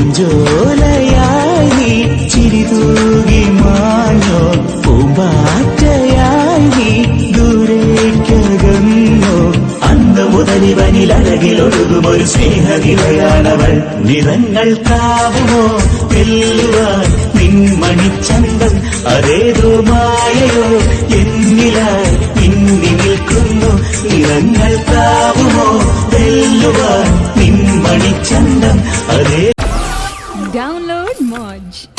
പൂഞ്ചോലയായി നീ ചിരി തൂകി മാഞ്ഞോ പൂമ്പാറ്റയായി നീ ദൂരേക്കകന്നോ. അന്ന് മുതലിവനിൽ അഴകിലൊഴുകും ഒരു സ്നേഹനിലയാണവൾ നിറങ്ങൾ കാവുമോ തെല്ലുവാൻ നിൻമണിച്ചന്തം അതേതോ മായയോ എന്നിലായി ഇന്നി നിൽക്കുന്നു. നിറങ്ങൾ കാവുമോ തെല്ലുവാൻ നിൻമണിച്ചന്തം അതേ Mod.